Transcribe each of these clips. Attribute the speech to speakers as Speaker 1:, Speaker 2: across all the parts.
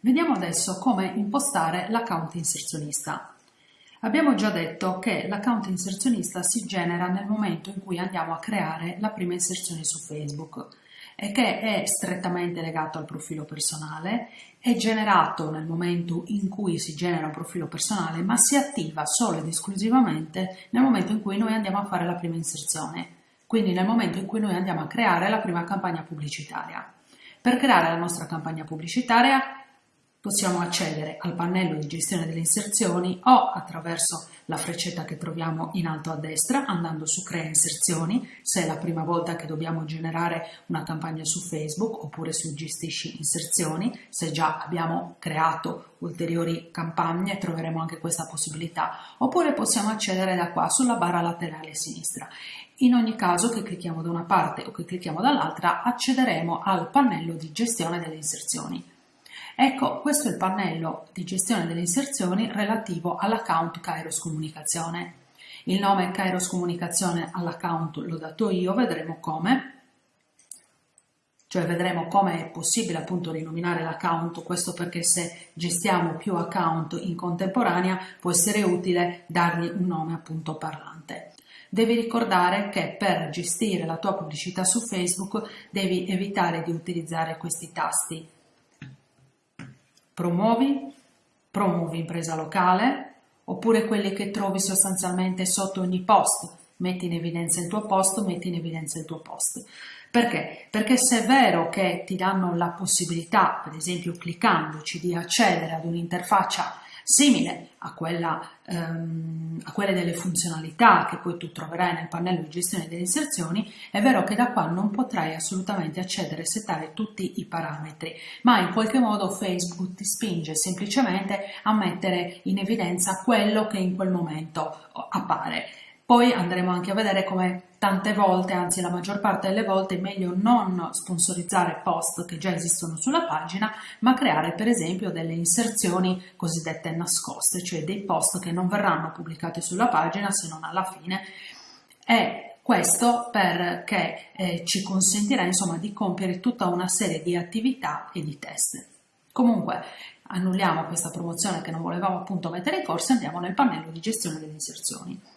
Speaker 1: Vediamo adesso come impostare l'account inserzionista. Abbiamo già detto che l'account inserzionista si genera nel momento in cui andiamo a creare la prima inserzione su Facebook e che è strettamente legato al profilo personale, è generato nel momento in cui si genera un profilo personale, ma si attiva solo ed esclusivamente nel momento in cui noi andiamo a fare la prima inserzione, quindi nel momento in cui noi andiamo a creare la prima campagna pubblicitaria. Per creare la nostra campagna pubblicitaria possiamo accedere al pannello di gestione delle inserzioni o attraverso la freccetta che troviamo in alto a destra andando su crea inserzioni se è la prima volta che dobbiamo generare una campagna su Facebook oppure su gestisci inserzioni se già abbiamo creato ulteriori campagne troveremo anche questa possibilità. Oppure possiamo accedere da qua sulla barra laterale sinistra. In ogni caso che clicchiamo da una parte o che clicchiamo dall'altra accederemo al pannello di gestione delle inserzioni Ecco, questo è il pannello di gestione delle inserzioni relativo all'account Kairos Comunicazione. Il nome Kairos Comunicazione all'account l'ho dato io, vedremo come, cioè vedremo come è possibile appunto rinominare l'account, questo perché se gestiamo più account in contemporanea può essere utile dargli un nome appunto parlante. Devi ricordare che per gestire la tua pubblicità su Facebook devi evitare di utilizzare questi tasti promuovi, promuovi impresa locale, oppure quelli che trovi sostanzialmente sotto ogni post, metti in evidenza il tuo post, metti in evidenza il tuo post. Perché? Perché se è vero che ti danno la possibilità, per esempio cliccandoci, di accedere ad un'interfaccia simile a, quella, ehm, a quelle delle funzionalità che poi tu troverai nel pannello di gestione delle inserzioni, è vero che da qua non potrai assolutamente accedere e settare tutti i parametri, ma in qualche modo Facebook ti spinge semplicemente a mettere in evidenza quello che in quel momento appare. Poi andremo anche a vedere come tante volte, anzi la maggior parte delle volte, è meglio non sponsorizzare post che già esistono sulla pagina, ma creare per esempio delle inserzioni cosiddette nascoste, cioè dei post che non verranno pubblicati sulla pagina se non alla fine. E questo perché eh, ci consentirà insomma di compiere tutta una serie di attività e di test. Comunque annulliamo questa promozione che non volevamo appunto mettere in corso e andiamo nel pannello di gestione delle inserzioni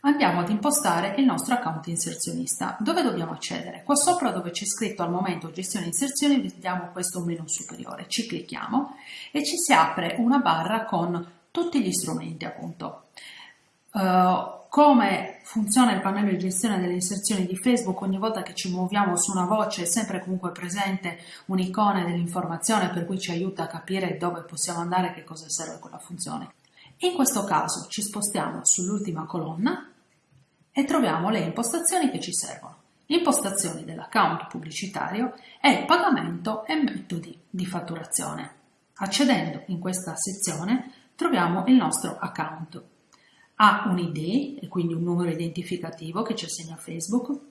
Speaker 1: andiamo ad impostare il nostro account inserzionista. Dove dobbiamo accedere? Qua sopra dove c'è scritto al momento gestione inserzioni vediamo questo menu superiore, ci clicchiamo e ci si apre una barra con tutti gli strumenti appunto. Uh, come funziona il pannello di gestione delle inserzioni di Facebook, ogni volta che ci muoviamo su una voce è sempre comunque presente un'icona dell'informazione per cui ci aiuta a capire dove possiamo andare e che cosa serve quella funzione. In questo caso ci spostiamo sull'ultima colonna e troviamo le impostazioni che ci servono. Impostazioni dell'account pubblicitario e pagamento e metodi di fatturazione. Accedendo in questa sezione troviamo il nostro account. Ha un ID e quindi un numero identificativo che ci assegna Facebook,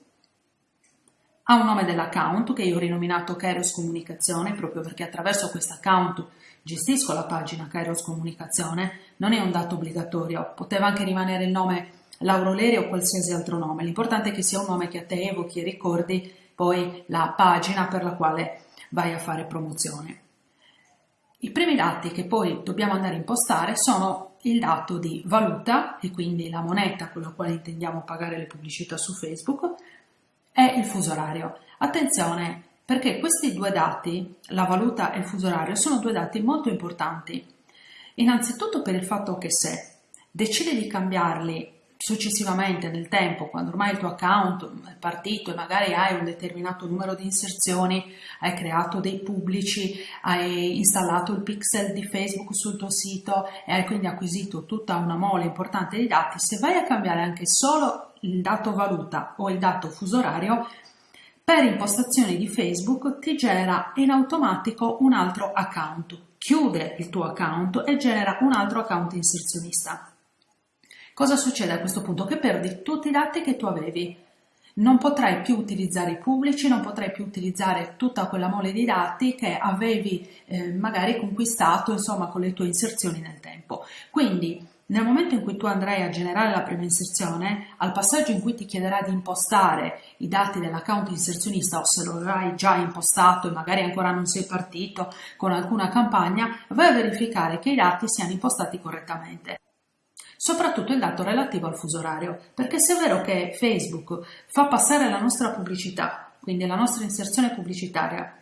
Speaker 1: ha un nome dell'account che io ho rinominato Kairos Comunicazione proprio perché attraverso questo account gestisco la pagina Kairos Comunicazione, non è un dato obbligatorio, poteva anche rimanere il nome Lauro Leri o qualsiasi altro nome, l'importante è che sia un nome che a te evochi e ricordi poi la pagina per la quale vai a fare promozione. I primi dati che poi dobbiamo andare a impostare sono il dato di valuta e quindi la moneta con la quale intendiamo pagare le pubblicità su Facebook, è il fuso orario. Attenzione perché questi due dati, la valuta e il fuso orario, sono due dati molto importanti. Innanzitutto per il fatto che se decidi di cambiarli successivamente nel tempo, quando ormai il tuo account è partito e magari hai un determinato numero di inserzioni, hai creato dei pubblici, hai installato il pixel di Facebook sul tuo sito e hai quindi acquisito tutta una mole importante di dati, se vai a cambiare anche solo il dato valuta o il dato fuso orario, per impostazioni di Facebook ti genera in automatico un altro account, chiude il tuo account e genera un altro account inserzionista. Cosa succede a questo punto? Che perdi tutti i dati che tu avevi. Non potrai più utilizzare i pubblici, non potrai più utilizzare tutta quella mole di dati che avevi eh, magari conquistato insomma con le tue inserzioni nel tempo. Quindi nel momento in cui tu andrai a generare la prima inserzione, al passaggio in cui ti chiederà di impostare i dati dell'account inserzionista o se lo avrai già impostato e magari ancora non sei partito con alcuna campagna, vai a verificare che i dati siano impostati correttamente. Soprattutto il dato relativo al fuso orario, perché se è vero che Facebook fa passare la nostra pubblicità, quindi la nostra inserzione pubblicitaria,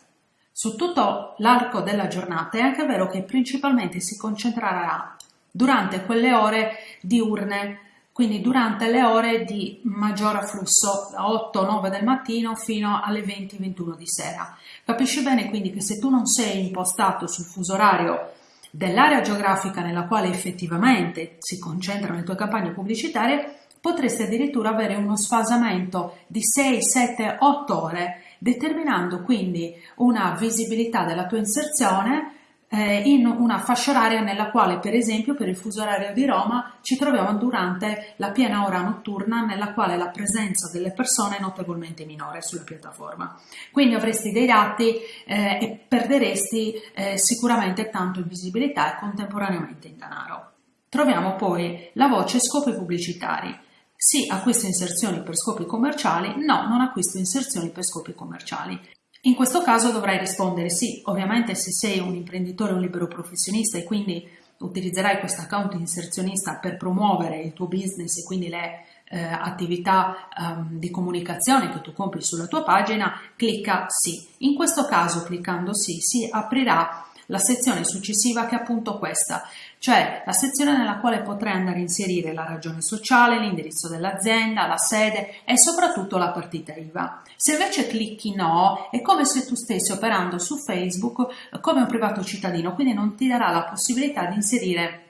Speaker 1: su tutto l'arco della giornata, è anche vero che principalmente si concentrerà durante quelle ore diurne, quindi durante le ore di maggior afflusso, da 8-9 del mattino fino alle 20-21 di sera. Capisci bene quindi che se tu non sei impostato sul fuso orario dell'area geografica nella quale effettivamente si concentrano le tue campagne pubblicitarie, potresti addirittura avere uno sfasamento di 6, 7, 8 ore, determinando quindi una visibilità della tua inserzione eh, in una fascia oraria nella quale per esempio per il fuso orario di Roma ci troviamo durante la piena ora notturna nella quale la presenza delle persone è notevolmente minore sulla piattaforma. Quindi avresti dei dati eh, e perderesti eh, sicuramente tanto in visibilità e contemporaneamente in denaro. Troviamo poi la voce scopi pubblicitari. Sì, acquisto inserzioni per scopi commerciali, no, non acquisto inserzioni per scopi commerciali. In questo caso dovrai rispondere sì, ovviamente se sei un imprenditore o un libero professionista e quindi utilizzerai questo account inserzionista per promuovere il tuo business e quindi le eh, attività um, di comunicazione che tu compri sulla tua pagina, clicca sì. In questo caso cliccando sì si aprirà la sezione successiva che è appunto questa, cioè la sezione nella quale potrai andare a inserire la ragione sociale, l'indirizzo dell'azienda, la sede e soprattutto la partita IVA. Se invece clicchi no, è come se tu stessi operando su Facebook come un privato cittadino, quindi non ti darà la possibilità di inserire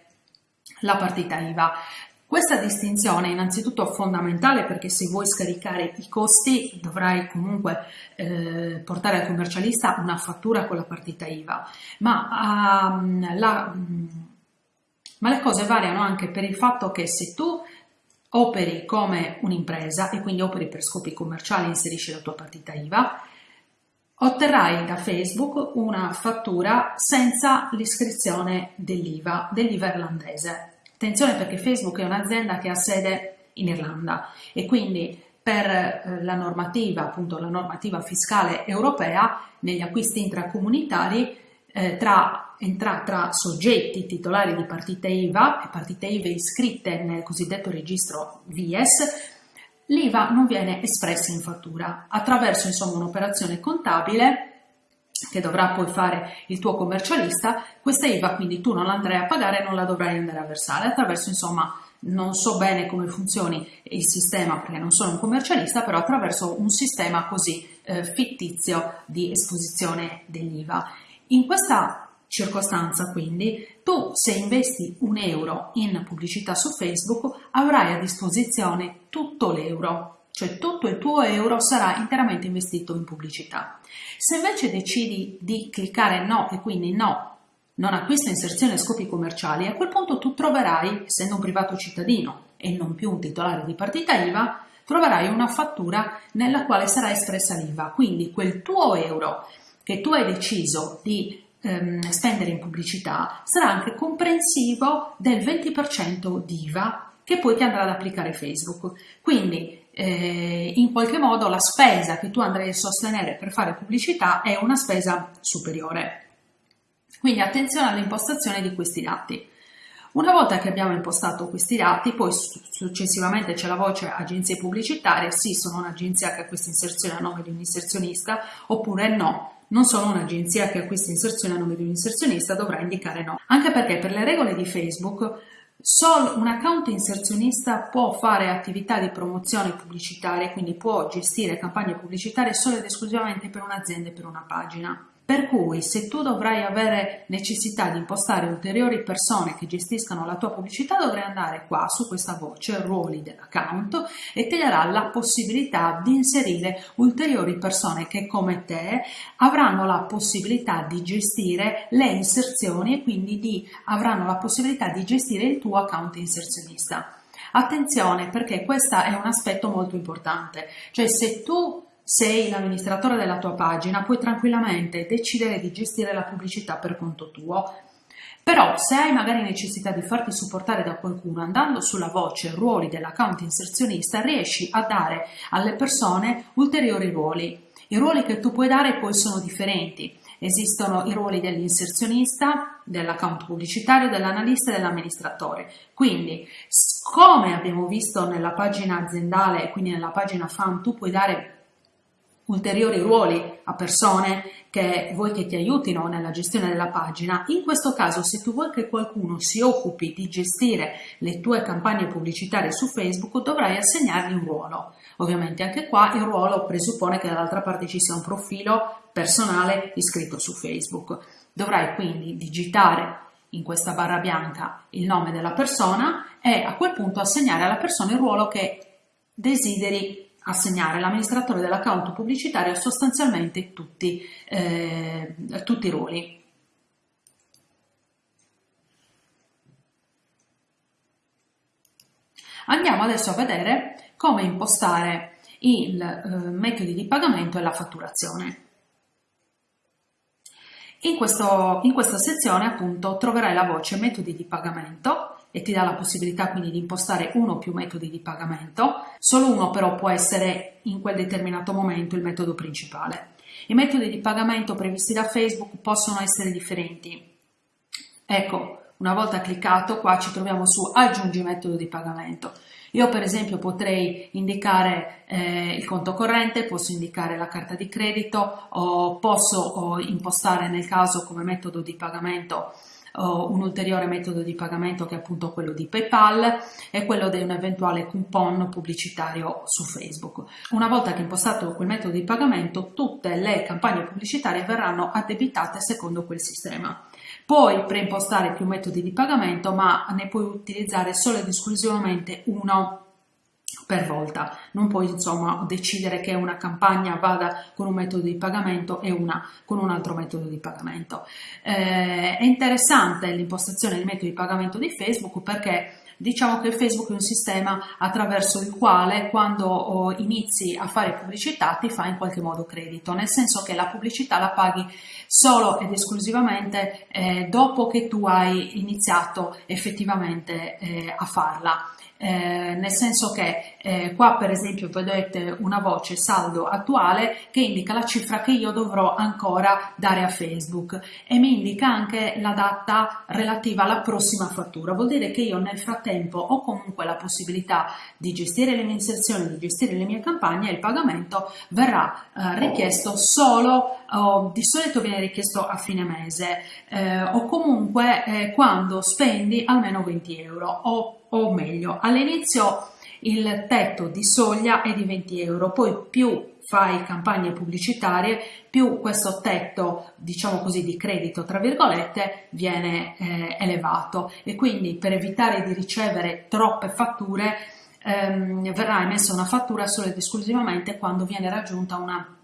Speaker 1: la partita IVA. Questa distinzione è innanzitutto fondamentale perché se vuoi scaricare i costi dovrai comunque eh, portare al commercialista una fattura con la partita IVA, ma um, la, um, ma le cose variano anche per il fatto che se tu operi come un'impresa e quindi operi per scopi commerciali e inserisci la tua partita IVA, otterrai da Facebook una fattura senza l'iscrizione dell'IVA, dell'IVA irlandese. Attenzione perché Facebook è un'azienda che ha sede in Irlanda e quindi per eh, la normativa, appunto la normativa fiscale europea, negli acquisti intracomunitari eh, tra, entra, tra soggetti titolari di partite IVA e partite IVA iscritte nel cosiddetto registro VIES, l'IVA non viene espressa in fattura attraverso un'operazione contabile che dovrà poi fare il tuo commercialista, questa IVA quindi tu non andrai a pagare e non la dovrai andare a versare. Attraverso insomma non so bene come funzioni il sistema perché non sono un commercialista, però attraverso un sistema così eh, fittizio di esposizione dell'IVA. In questa circostanza quindi tu se investi un euro in pubblicità su Facebook avrai a disposizione tutto l'euro, cioè tutto il tuo euro sarà interamente investito in pubblicità. Se invece decidi di cliccare no e quindi no, non acquisto inserzione a scopi commerciali, a quel punto tu troverai, essendo un privato cittadino e non più un titolare di partita IVA, troverai una fattura nella quale sarà espressa l'IVA, quindi quel tuo euro che tu hai deciso di ehm, spendere in pubblicità sarà anche comprensivo del 20% di IVA che poi ti andrà ad applicare Facebook. Quindi eh, in qualche modo la spesa che tu andrai a sostenere per fare pubblicità è una spesa superiore. Quindi attenzione all'impostazione di questi dati. Una volta che abbiamo impostato questi dati, poi successivamente c'è la voce agenzie pubblicitarie, sì sono un'agenzia che acquista inserzione a nome di un inserzionista, oppure no, non sono un'agenzia che acquista inserzione a nome di un inserzionista, dovrà indicare no. Anche perché per le regole di Facebook Solo un account inserzionista può fare attività di promozione pubblicitaria, quindi può gestire campagne pubblicitarie solo ed esclusivamente per un'azienda e per una pagina. Per cui se tu dovrai avere necessità di impostare ulteriori persone che gestiscano la tua pubblicità dovrai andare qua su questa voce ruoli dell'account e ti darà la possibilità di inserire ulteriori persone che come te avranno la possibilità di gestire le inserzioni e quindi di, avranno la possibilità di gestire il tuo account inserzionista. Attenzione perché questo è un aspetto molto importante, cioè se tu sei l'amministratore della tua pagina, puoi tranquillamente decidere di gestire la pubblicità per conto tuo. Però se hai magari necessità di farti supportare da qualcuno andando sulla voce ruoli dell'account inserzionista riesci a dare alle persone ulteriori ruoli. I ruoli che tu puoi dare poi sono differenti. Esistono i ruoli dell'inserzionista, dell'account pubblicitario, dell'analista e dell'amministratore. Quindi, come abbiamo visto nella pagina aziendale quindi nella pagina fan, tu puoi dare ulteriori ruoli a persone che vuoi che ti aiutino nella gestione della pagina, in questo caso se tu vuoi che qualcuno si occupi di gestire le tue campagne pubblicitarie su Facebook dovrai assegnargli un ruolo. Ovviamente anche qua il ruolo presuppone che dall'altra parte ci sia un profilo personale iscritto su Facebook. Dovrai quindi digitare in questa barra bianca il nome della persona e a quel punto assegnare alla persona il ruolo che desideri assegnare l'amministratore dell'account pubblicitario sostanzialmente tutti, eh, tutti i ruoli. Andiamo adesso a vedere come impostare i eh, metodi di pagamento e la fatturazione. In, questo, in questa sezione appunto troverai la voce metodi di pagamento e ti dà la possibilità quindi di impostare uno o più metodi di pagamento, solo uno però può essere in quel determinato momento il metodo principale. I metodi di pagamento previsti da Facebook possono essere differenti. Ecco, una volta cliccato qua ci troviamo su aggiungi metodo di pagamento. Io per esempio potrei indicare eh, il conto corrente, posso indicare la carta di credito, o posso o impostare nel caso come metodo di pagamento un ulteriore metodo di pagamento che è appunto quello di PayPal e quello di un eventuale coupon pubblicitario su Facebook. Una volta che impostato quel metodo di pagamento, tutte le campagne pubblicitarie verranno addebitate secondo quel sistema. Puoi preimpostare più metodi di pagamento, ma ne puoi utilizzare solo ed esclusivamente uno per volta. Non puoi insomma decidere che una campagna vada con un metodo di pagamento e una con un altro metodo di pagamento. Eh, è interessante l'impostazione del metodo di pagamento di Facebook perché Diciamo che Facebook è un sistema attraverso il quale quando oh, inizi a fare pubblicità ti fa in qualche modo credito, nel senso che la pubblicità la paghi solo ed esclusivamente eh, dopo che tu hai iniziato effettivamente eh, a farla eh, nel senso che eh, qua per esempio vedete una voce saldo attuale che indica la cifra che io dovrò ancora dare a Facebook. E mi indica anche la data relativa alla prossima fattura, vuol dire che io nel frattempo ho comunque la possibilità di gestire le mie inserzioni, di gestire le mie campagne e il pagamento verrà eh, richiesto solo, oh, di solito viene richiesto a fine mese. Eh, o comunque eh, quando spendi almeno 20 euro. O o meglio all'inizio il tetto di soglia è di 20 euro, poi più fai campagne pubblicitarie, più questo tetto, diciamo così, di credito, tra virgolette, viene eh, elevato e quindi per evitare di ricevere troppe fatture ehm, verrà emessa una fattura solo ed esclusivamente quando viene raggiunta una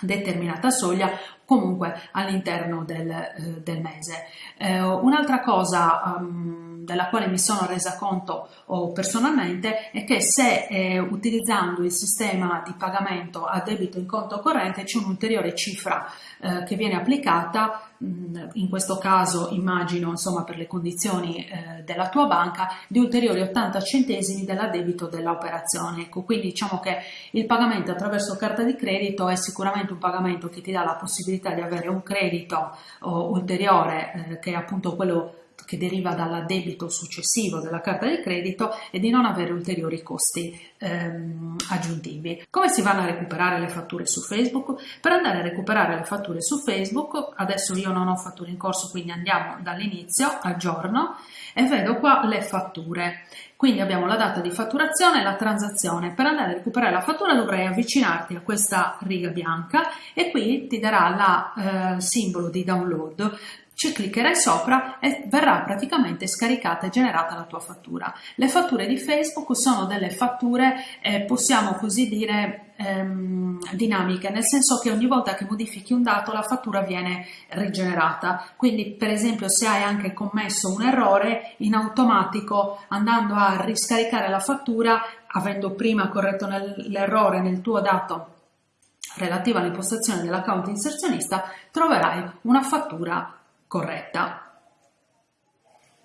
Speaker 1: determinata soglia comunque all'interno del, eh, del mese. Eh, un'altra cosa um, della quale mi sono resa conto personalmente è che se eh, utilizzando il sistema di pagamento a debito in conto corrente c'è un'ulteriore cifra eh, che viene applicata in questo caso immagino insomma per le condizioni eh, della tua banca di ulteriori 80 centesimi dell'addebito dell'operazione ecco quindi diciamo che il pagamento attraverso carta di credito è sicuramente un pagamento che ti dà la possibilità di avere un credito oh, ulteriore eh, che è appunto quello che deriva dall'addebito successivo della carta di credito e di non avere ulteriori costi ehm, aggiuntivi. Come si vanno a recuperare le fatture su Facebook? Per andare a recuperare le fatture su Facebook, adesso io non ho fatture in corso, quindi andiamo dall'inizio al giorno e vedo qua le fatture. Quindi abbiamo la data di fatturazione e la transazione. Per andare a recuperare la fattura dovrai avvicinarti a questa riga bianca e qui ti darà il eh, simbolo di download ci cliccherai sopra e verrà praticamente scaricata e generata la tua fattura. Le fatture di Facebook sono delle fatture, eh, possiamo così dire, ehm, dinamiche, nel senso che ogni volta che modifichi un dato la fattura viene rigenerata. Quindi per esempio se hai anche commesso un errore, in automatico andando a riscaricare la fattura, avendo prima corretto l'errore nel tuo dato relativo all'impostazione dell'account inserzionista, troverai una fattura corretta.